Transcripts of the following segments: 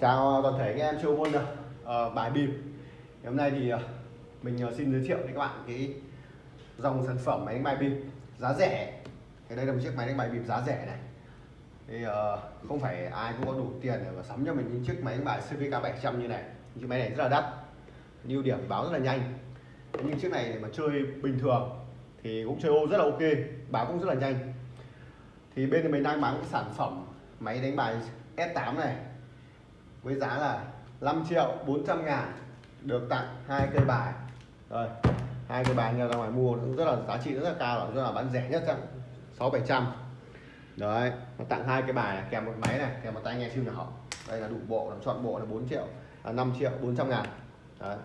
Chào toàn thể anh em chơi môn uh, bài bịp Hôm nay thì uh, mình uh, xin giới thiệu với các bạn cái dòng sản phẩm máy đánh bài bịp giá rẻ. Thì đây là một chiếc máy đánh bài bịp giá rẻ này. Thì uh, không phải ai cũng có đủ tiền để mà sắm cho mình những chiếc máy đánh bài CVK 700 như này. Chiếc máy này rất là đắt ưu điểm báo rất là nhanh. Nhưng chiếc này mà chơi bình thường thì cũng chơi ô rất là ok báo cũng rất là nhanh. Thì bên mình đang bán cái sản phẩm máy đánh bài S8 này với giá là 5 triệu 400 ngàn được tặng hai cây bài. Rồi hai cây bài ra ngoài mua cũng rất là giá trị rất là cao rất là bán rẻ nhất trong sáu bảy trăm. Đấy nó tặng hai cái bài này, kèm một máy này kèm một tai nghe siêu nhỏ. Đây là đủ bộ làm chọn bộ là 4 triệu à, 5 triệu 400 ngàn. Đấy.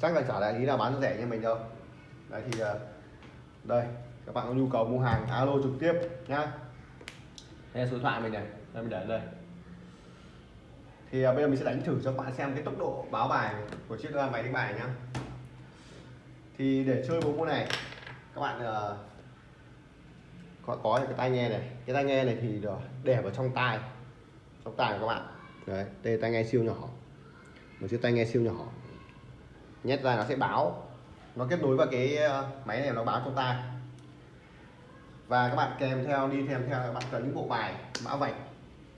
chắc là trả lại ý là bán rẻ như mình đâu. Đấy thì à, đây các bạn có nhu cầu mua hàng alo trực tiếp nhá. Đây là số điện thoại mình này. Đây mình để đây thì à, bây giờ mình sẽ đánh thử cho các bạn xem cái tốc độ báo bài của chiếc máy đánh bài nhá. Thì để chơi bộ môn này, các bạn ờ, có có cái tai nghe này. Cái tai nghe này thì để vào trong tai trong tai của các bạn. Đấy đây tai nghe siêu nhỏ. Một chiếc tai nghe siêu nhỏ. Nhét ra nó sẽ báo, nó kết nối vào cái ờ, máy này nó báo trong tai. Và các bạn kèm theo, đi kèm theo các bạn cần những bộ bài mã vạch.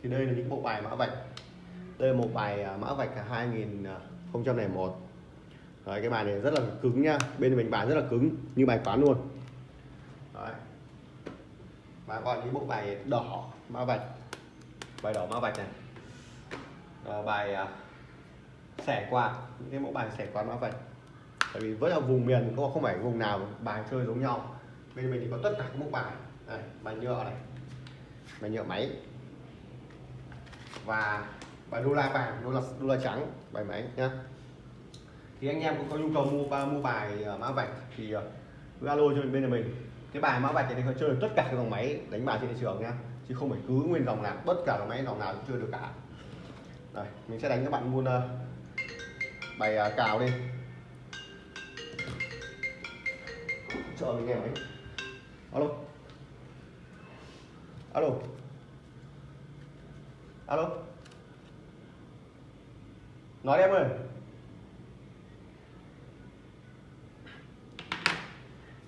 Thì đây là những bộ bài mã vạch đây là một bài à, mã vạch 2001 Đấy, cái bài này rất là cứng nha. Bên mình bài rất là cứng như bài toán luôn. Đấy. và còn những bộ bài đỏ mã vạch. Bài đỏ mã vạch này. À, bài à, sẻ quạt. Những cái mẫu bài sẻ quạt mã vạch. Tại vì vẫn là vùng miền có không phải vùng nào bài chơi giống nhau. Bên mình thì có tất cả các mẫu bài. Này bài nhựa này. Bài nhựa máy. Và bài đô la vàng đô la đô la trắng bài máy nhá. Thì anh em cũng có nhu cầu mua ba mua bài uh, mã vạch thì uh, cứ alo cho mình bên nhà mình. Cái bài mã vạch này có chơi được tất cả các dòng máy đánh bài trên thị trường nhá chứ không phải cứ nguyên dòng nào tất cả dòng máy dòng nào cũng chơi được cả. Đây mình sẽ đánh các bạn mua uh, ờ, bài uh, cào đi. Chờ mình nghe máy. Alo. Alo. Alo nói em ơi.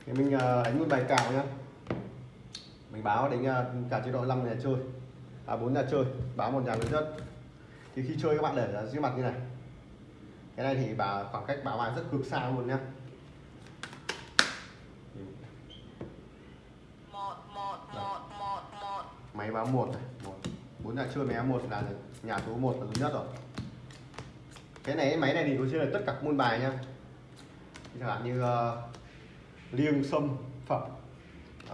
Thì mình đánh một bài cào nhá. Mình báo đánh uh, cả chế độ 5 nhà chơi. À bốn nhà chơi báo một nhà lớn nhất thì khi chơi các bạn để dưới mặt như này. Cái này thì bà khoảng cách báo bài rất cực xa luôn nhá. Máy báo một này một. Bốn nhà chơi máy một là nhà số 1 là lớn nhất rồi cái này cái máy này thì có chơi là tất cả môn bài nha. Chẳng hạn như uh, liêng sâm phẩm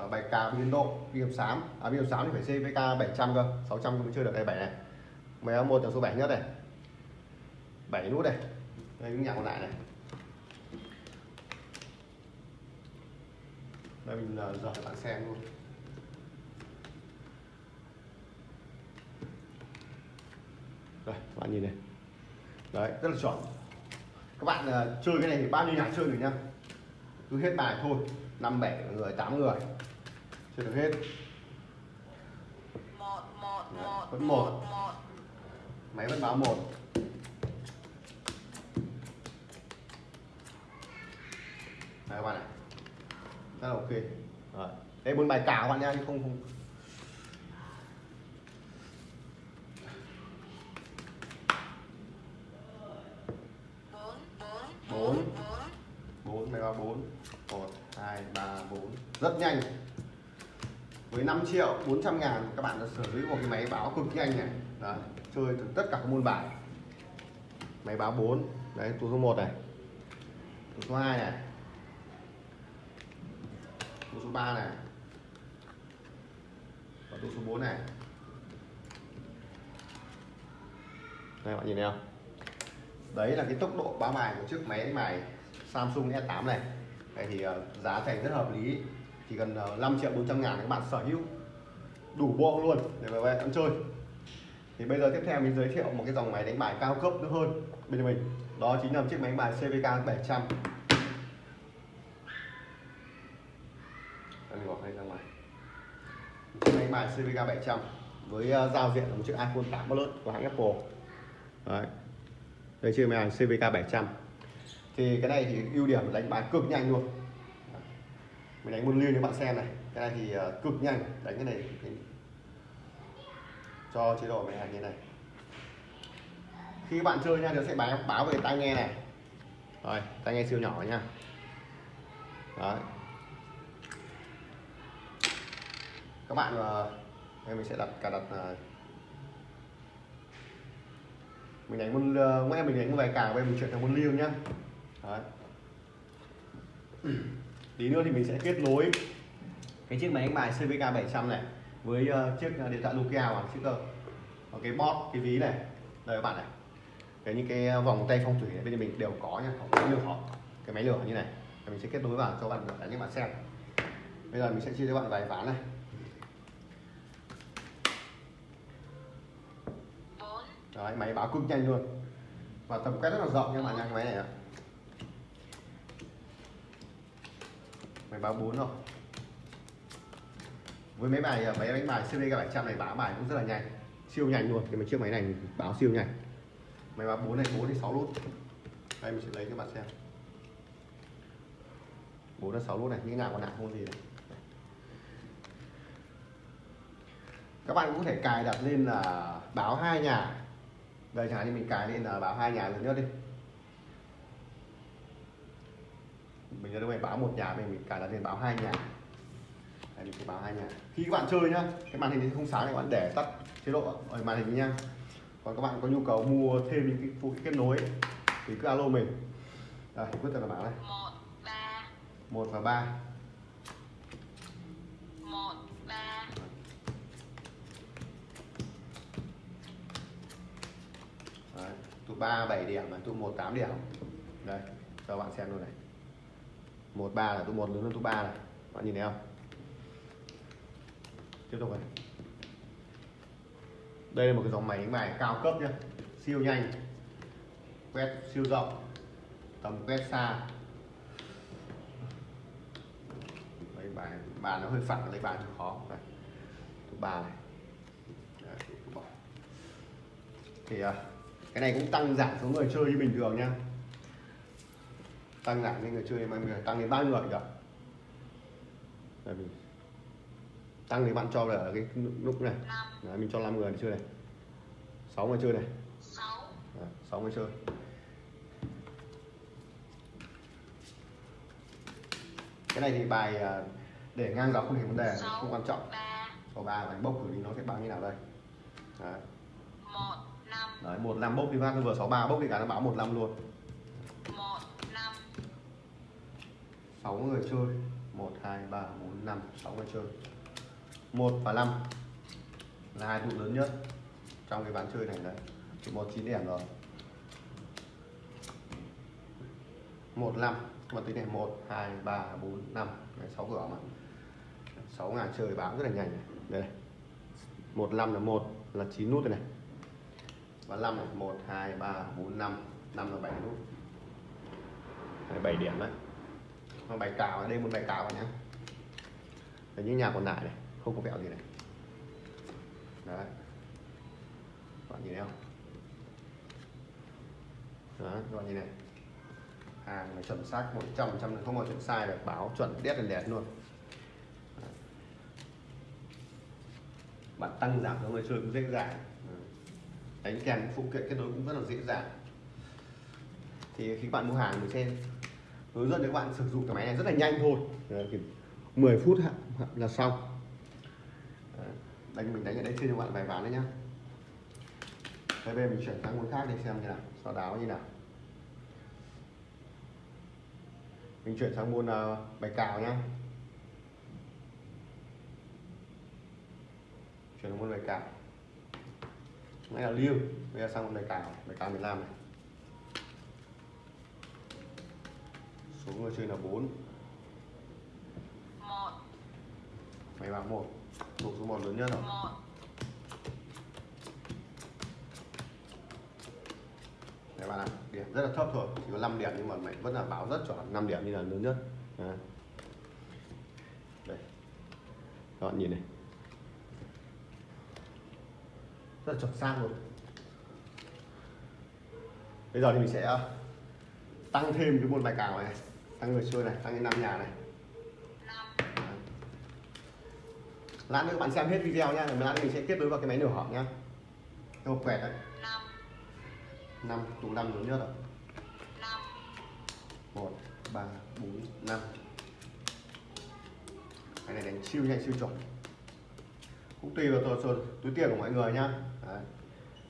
uh, bài cà biên độ biên sám. À biên sám thì phải CVK 700 cơ 600 mới chơi được cái bảy này. Máy một là số 7 nhất này. 7 nút này. Đây những nhà còn lại này. Đây mình ờ, uh, dở bạn xem luôn. Đây các bạn nhìn này đấy rất là chuẩn. Các bạn uh, chơi cái này thì bao nhiêu nhà chơi được nhá? Cứ hết bài thôi năm bảy người tám người. Chơi được hết. Đấy, vẫn một máy vẫn báo một. Đây các bạn này rất là ok. Đây bốn bài cào các bạn nha chứ không không bốn bốn máy báo bốn một hai ba bốn rất nhanh. Với 5 triệu 400 ngàn các bạn đã sở hữu một cái máy báo cực nhanh này. Đấy, chơi từ tất cả các môn bài. Máy báo 4 đấy tủ số 1 này. Tủ số 2 này. Tủ số 3 này. Và tủ số 4 này. Đây bạn nhìn thấy không? Đấy là cái tốc độ báo bài của chiếc máy đánh bài Samsung e S8 này. Đây thì ờ, giá thành rất hợp lý chỉ cần ờ, 5 triệu 400 ngàn các bạn sở hữu đủ bộ luôn để mà về ăn chơi. Thì bây giờ tiếp theo mình giới thiệu một cái dòng máy đánh bài cao cấp nữa hơn bên mình. Đó chính là chiếc máy đánh bài CVK 700 mình bỏ ra ngoài. Chiếc máy đánh bài CVK 700 với ờ, giao diện là một chiếc iPhone 8 Plus của hãng Apple. Đấy. đây chiếc máy CVK 700 thì cái này thì ưu điểm đánh bài cực nhanh luôn mình đánh một liên cho bạn xem này. Cái này thì uh, cực nhanh. Đánh cái này cho chế độ máy hàng như này. Khi bạn chơi nha nó sẽ báo báo về tai nghe này. Rồi tai nghe siêu nhỏ nha. Đấy. Các bạn ờ, uh, em mình sẽ đặt cả đặt uh, mình đánh môn uh, mình đánh một vài cả bây mình chuyển sang môn liêng nhá. Đấy tí nữa thì mình sẽ kết nối cái chiếc máy đánh bài CVK 700 này với uh, chiếc uh, điện thoại Nokia hoặc chiếc uh, cái bot cái ví này đây các bạn này. Cái những cái vòng tay phong thủy này bên mình đều có nha có cái lửa cái máy lửa như này và mình sẽ kết nối vào cho bạn đánh cho bạn xem. Bây giờ mình sẽ chia cho bạn vài ván này. Đấy, máy báo cực nhanh luôn. Và tầm quét rất là rộng nha bạn nha cái máy này ạ máy báo 4 rồi với máy bài máy đánh bài CVK 700 này báo bài cũng rất là nhanh. Siêu nhanh luôn cái chiếc máy này báo siêu nhanh. Máy báo 4 này 4 đến 6 lút. Đây, mình sẽ lấy cho bạn xem. 4 đến 6 lút này như nào còn nặng không gì này? Các bạn cũng có thể cài đặt lên là báo hai nhà. Đây, chẳng hạn như mình cài lên là báo hai nhà lớn nhất đi. Mình ở đây báo một nhà mình, mình cài đặt lên báo hai nhà. Đây mình sẽ báo hai nhà. Khi các bạn chơi nhá cái màn hình không sáng thì các bạn để tắt chế độ ở màn hình nha. Còn các bạn có nhu cầu mua thêm những cái phụ kiện kết nối thì cứ alo mình. Đây quyết là báo này. Một ba. Một và ba. Một ba. Đấy, tụ 3 7 điểm và tụ 1 8 điểm. Đây cho bạn xem luôn này 1 3 là tụ một lớn hơn tụ ba này. Bạn nhìn thấy không? Tiếp tục này đây là một cái dòng máy đánh bài cao cấp nhá. Siêu nhanh. Quét siêu rộng. Tầm quét xa. Đấy, bài bàn nó hơi phẳng lấy bàn khó. Này thứ ba này. Đấy, thì à, cái này cũng tăng giảm số người chơi như bình thường nhá tăng giảm lên người chơi mà người tăng đến nhiêu người được Đây mình tăng thì bạn cho là cái lúc này. Đấy, mình cho 5 người đi chơi này. 6 người chơi này. Sáu. Đấy, 6 người chơi cái này thì bài à, để ngang dọc không thành vấn đề không quan trọng. ba. Số ba đánh bốc thử đi nó sẽ báo như nào đây? Đấy. một năm. Đấy, một năm bốc đi phát nó vừa 63 bốc đi cả nó báo một năm luôn. Một năm 6 người chơi. 1 2 3 4 5 6 người chơi. 1 và 5 là hai tụ lớn nhất trong cái ván chơi này đấy. Thì một chín điểm rồi. 1 5 mà tính này 1 2 3 4 5 đấy, 6 cửa mà. 6 ngàn chơi bám rất là nhanh này. đây này. 1 5 là 1 là 9 nút đây này. Và 5 này 1 2 3 4 5 5 là 7 nút. Đấy, 7 điểm đấy mà bài cào ở đây, một bài cào nhá. Ở những nhà còn lại này, không có vẹo gì này. Đấy. Bạn nhìn thấy không? Đó các bạn nhìn này? Hàng này chuẩn xác 100 trăm không có chuyện sai được, báo chuẩn đét đèn đẹp luôn. Đấy. bạn tăng giảm cho người chơi cũng dễ dàng. Đánh kèm phụ kiện kết nối cũng rất là dễ dàng. Thì khi bạn mua hàng mình sẽ hướng dẫn cho các bạn sử dụng cái máy này rất là nhanh thôi. Đấy, 10 phút hạ- là xong. Đấy, đánh mình đánh ở đây chơi cho bạn vài ván đấy nhá. Thế bây giờ mình chuyển sang môn khác để xem như nào so đáo như nào. Mình chuyển sang môn uh, bài cào nhá. Chuyển sang môn bài cào. Này là liêu bây giờ sang môn bài cào. Bài cào miền Nam này. Số người chơi là 4 một máy báo 1 tụ số 1 lớn nhất rồi một Đấy bạn ạ, điểm rất là thấp thôi, chỉ có 5 điểm nhưng mà mày vẫn là báo rất chuẩn 5 điểm như là lớn nhất. Đấy. Đây. Các bạn nhìn này. Rất là chuẩn xác luôn. bây giờ thì mình sẽ ờ, tăng thêm cái một bài cào này tăng người chơi này tăng lên năm nhà này. Vâng. Lát nữa bạn xem hết video nha rồi lát nữa mình sẽ kết nối vào cái máy nửa hỏng nha, cái hộp quẹt đấy năm. Tủ năm lớn nhất rồi. Năm. Một ba bốn năm. Cái này đánh siêu nhanh siêu chuẩn. Cũng tùy vào túi, túi tiền của mọi người nhá. Đấy.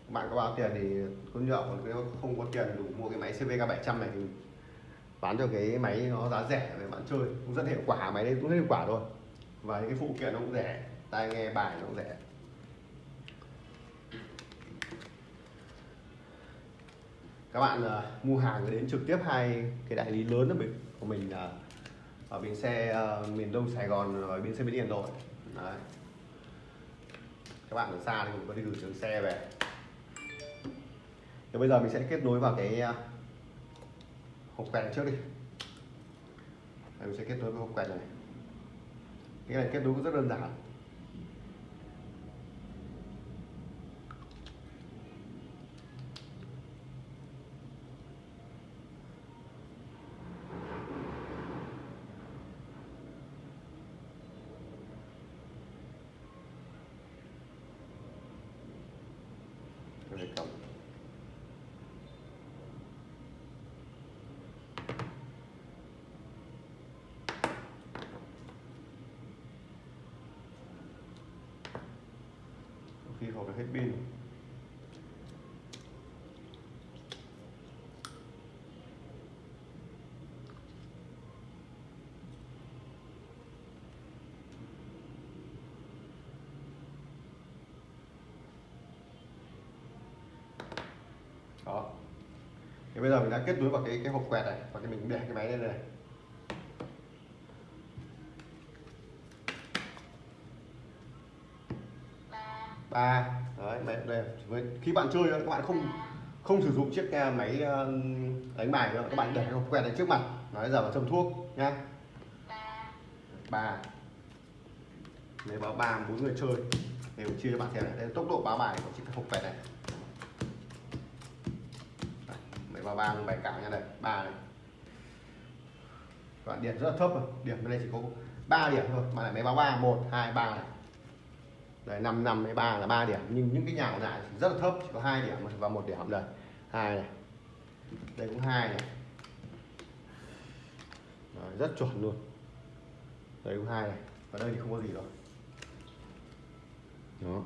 Bạn có bao tiền thì có nhậu còn nếu không có tiền đủ mua cái máy CVK 700 này thì bán cho cái máy nó giá rẻ để bạn chơi. Cũng rất hiệu quả máy đấy cũng rất hiệu quả thôi. Và những cái phụ kiện nó cũng rẻ tai nghe bài nó cũng rẻ. Các bạn uh, mua hàng đến trực tiếp hai cái đại lý lớn ở bên của mình là ờ, ở bến xe uh, miền Đông Sài Gòn và bến xe bến Đình rồi. Đấy. Các bạn ở xa thì mình có thể gửi trường xe về. Thì bây giờ mình sẽ kết nối vào cái uh, hộp quẹt này trước đi. Đây, mình sẽ kết nối với hộp quẹt này cái này kết nối cũng rất đơn giản Đây là cổng Có khi hộp là hết pin. Đó. Thì bây giờ mình đã kết nối vào cái cái hộp quẹt này, và cái mình để cái máy lên đây này. Ba ba đấy máy đây với khi bạn chơi các bạn không không sử dụng chiếc à, máy à, đánh bài nữa các bạn để cái hộp quẹt này trước mặt nói giờ vào châm thuốc nhá. Ba. Nếu báo ba bốn người chơi đều chia cho bạn xem này đây tốc độ báo bài của chiếc hộp quẹt này. Đây, mấy báo ba bài cào nha này ba này. Các bạn điểm rất là thấp rồi điểm bên đây chỉ có 3 điểm thôi mà lại mấy báo ba một hai ba này đấy năm năm hay ba là 3 điểm. Nhưng những cái nhà còn lại rất là thấp chỉ có hai điểm và một điểm đây. Hai này. Đây cũng hai này. Đấy, rất chuẩn luôn. Đây cũng hai này. Ở đây thì không có gì rồi. Đó.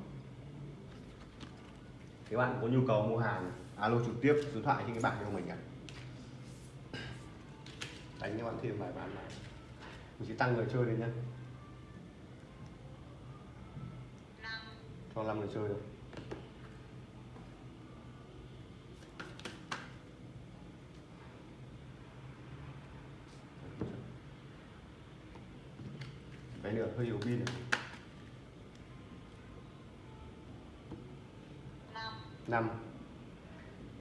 Các bạn có nhu cầu mua hàng alo trực tiếp số điện thoại trên cái bảng của mình ạ đánh các bạn thêm vài bán này mình sẽ tăng người chơi lên nhé cho 5 người chơi thôi cái nữa hơi yếu pin này. năm.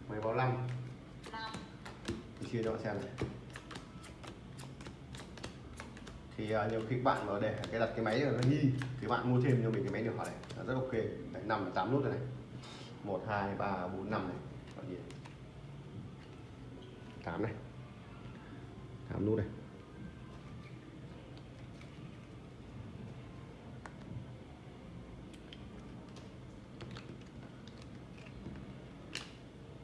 Mấy báo năm. Chia cho bạn xem này thì à, nhiều khi bạn mà để cái đặt cái máy nó nghi thì bạn mua thêm cho mình cái máy nhỏ này là rất ok. Đấy, năm tám nút rồi này. Một hai ba bốn năm này. Tám này. Tám nút này.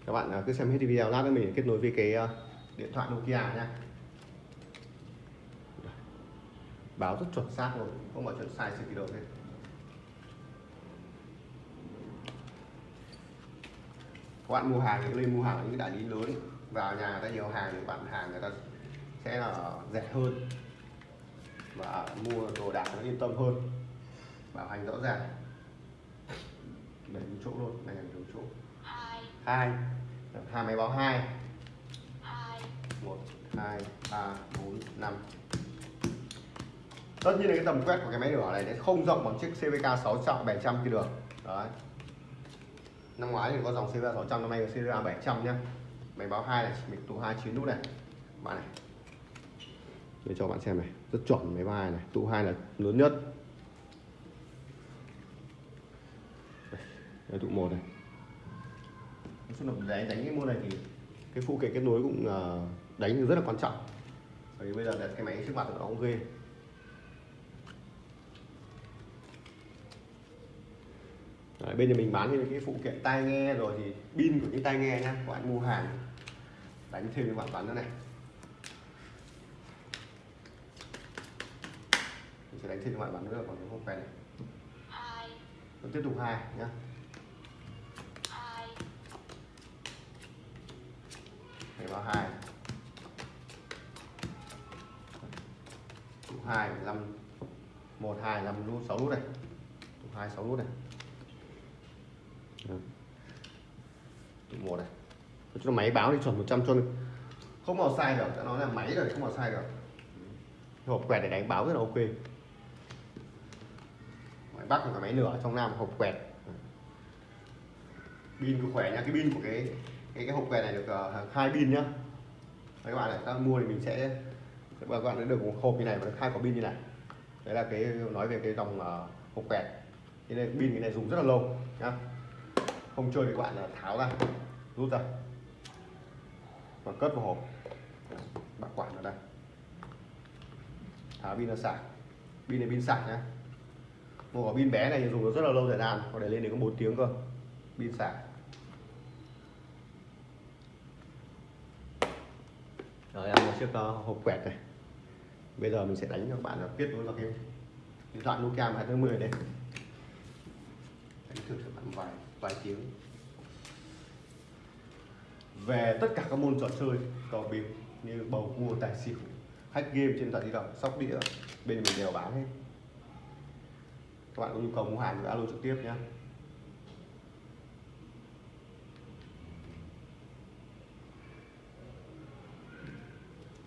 Các bạn à, cứ xem hết video lát nữa mình kết nối với cái à, điện thoại Nokia nhá báo rất chuẩn xác luôn. Không bao chuẩn sai sự kỳ độ hết các bạn mua hàng thì lên mua hàng ở những đại lý lớn. Vào nhà ta nhiều hàng thì bạn hàng người ta sẽ là rẻ hơn. Và mua đồ đạc nó yên tâm hơn. Bảo hành rõ ràng. Để đúng chỗ luôn này là đúng chỗ. Hai. Hai. Máy báo hai. Một hai ba bốn năm tất nhiên là cái tầm quét của cái máy rửa này nó không rộng bằng chiếc CVK 600 700 kia được. Đấy. Năm ngoái thì có dòng CVK 600 năm nay là CVK 700 nhá. Máy báo hai này mình tụ hai chín nút này. Bạn này. Để cho bạn xem này. Rất chuẩn máy báo này. Tụ hai là lớn nhất. Đây, tụ một này. Nói chung là đánh đánh cái môn này thì cái phụ kiện kết nối cũng ờ, đánh rất là quan trọng. Bởi vì bây giờ đặt cái máy trước mặt nó cũng ghê. Đấy, bên nhà mình bán thêm cái phụ kiện tai nghe rồi thì pin của những tai nghe nhá các bạn mua hàng. Đánh thêm cho bạn bán nữa này. Mình sẽ đánh thêm cho bạn bán nữa bằng cái hộp này hai. Rồi tiếp tục hai nhá. Này vào hai. Hai năm. Một hai năm nút sáu nút này. Hai sáu nút này Đó. tụ một này. Là máy báo thì chuẩn 100 cho không bao sai được nói là máy rồi không bao sai được. Hộp quẹt để đánh báo rất là ok. Ngoài bắc là cái máy nửa trong nam hộp quẹt. Pin của khỏe nha cái pin của cái cái cái hộp quẹt này được ờ, hai pin nhá. Đấy, các bạn này bạn mua thì mình sẽ các bạn sẽ được một hộp như này và được hai quả pin như này. Đấy là cái nói về cái dòng ờ, hộp quẹt. Thế nên pin cái này dùng rất là lâu nhá. Không chơi thì các bạn là tháo ra rút ra. Và cất vào hộp. Bảo quản ở đây. Tháo pin ra sạc. Pin này pin sạc nhá. Một quả pin bé này dùng được rất là lâu thời gian có để lên đến có 4 tiếng cơ. Pin sạc. Rồi em một chiếc uh, hộp quẹt này. Bây giờ mình sẽ đánh cho các bạn là kết nối vào cái điện thoại Nokia 210 đây. Đánh thử cho bạn vài vài tiếng. Về tất cả các môn trò chơi cờ bịp như bầu cua tài xỉu hack game trên điện thoại di động sóc đĩa bên mình đều bán hết. Các bạn có nhu cầu mua hàng thì alo trực tiếp nhé.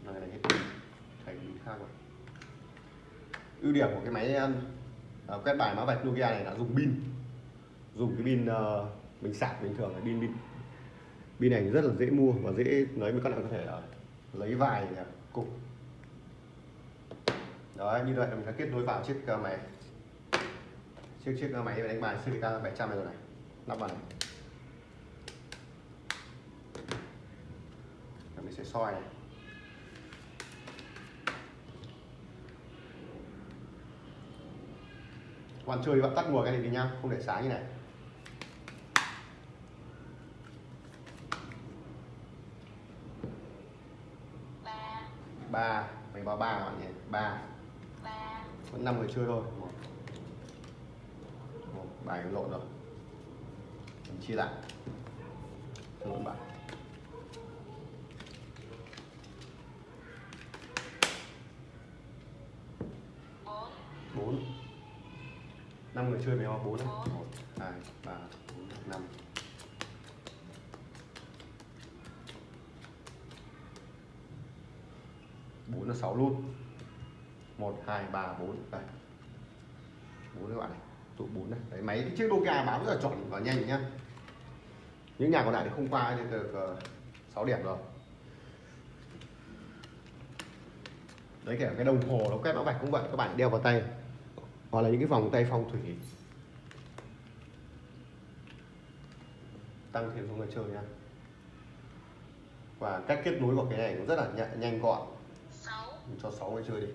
Này này hết pin khác rồi. Ưu điểm của cái máy uh, quét bài mã vạch Nokia này là dùng pin. Dùng cái pin ờ, uh, mình sạc bình thường là pin pin pin này rất là dễ mua và dễ lấy với các bạn có thể ờ, lấy vài cục. Đó, như vậy là mình đã kết nối vào chiếc ờ, máy. Chiếc chiếc ờ, máy đánh bài CVK 700 này rồi này. Lắp vào này. Và mình sẽ soi này. Các bạn chơi bạn tắt nguồn cái này đi nhá, không để sáng như này ba ba mình báo ba các bạn nhé. Ba. Vẫn năm người chơi thôi. Một, một bài lộn rồi. Mình chia lại. Lộn một bài bốn. Năm người chơi mình vào bốn này. Một hai ba bốn năm. Bốn sáu luôn. Một hai ba bốn. Đây. Bốn các bạn này. Tụ bốn này đấy, máy cái chiếc Nokia báo rất là chuẩn và nhanh nhá. Những nhà còn lại thì không qua thì được ờ, uh, 6 điểm rồi. Đấy kể cả cái đồng hồ nó quét mã vạch cũng vậy các bạn đeo vào tay. Hoặc là những cái vòng tay phong thủy. Tăng thêm số người chơi nha và cách kết nối của cái này cũng rất là nhanh, gọn mình cho 6 người chơi đi.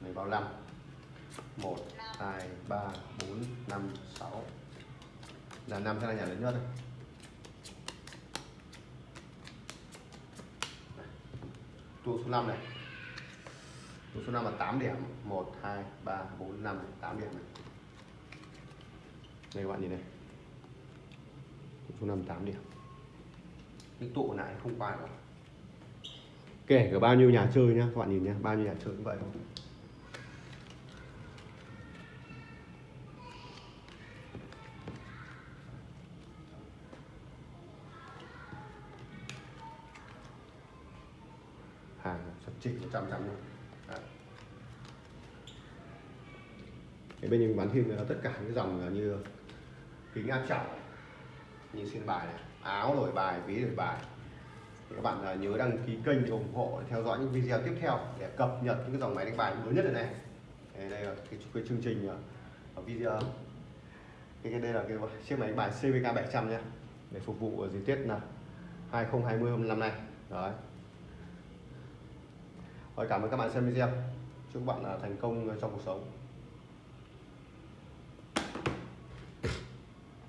Mình vào 5 1 2 3 4 5 6 là 5 sẽ là nhà lớn nhất đây. Tụ số 5 này tụ số 5 là 8 điểm. 1 2 3 4 5 này, 8 điểm này. Đây các bạn nhìn này. Tụ số 5 8 điểm. Những tụ này không qua được. Kể cả bao nhiêu nhà chơi nhá các bạn nhìn nhá. Bao nhiêu nhà chơi cũng vậy không hàng sắp chỉnh 100 trăm luôn. Đấy. Bên mình bán thêm là tất cả những dòng là như kính áp trọng như xin bài này áo đổi bài ví đổi bài. Thì các bạn à, nhớ đăng ký kênh để ủng hộ để theo dõi những video tiếp theo để cập nhật những cái dòng máy đánh bài mới nhất này này. Đây, đây là cái, cái chương trình à, ở video. Cái, cái đây là cái chiếc máy đánh bài CVK 700 nhé để phục vụ ở dịp Tết là 2020 hôm năm nay. Đấy rồi cảm ơn các bạn xem video. Chúc các bạn à, thành công trong cuộc sống.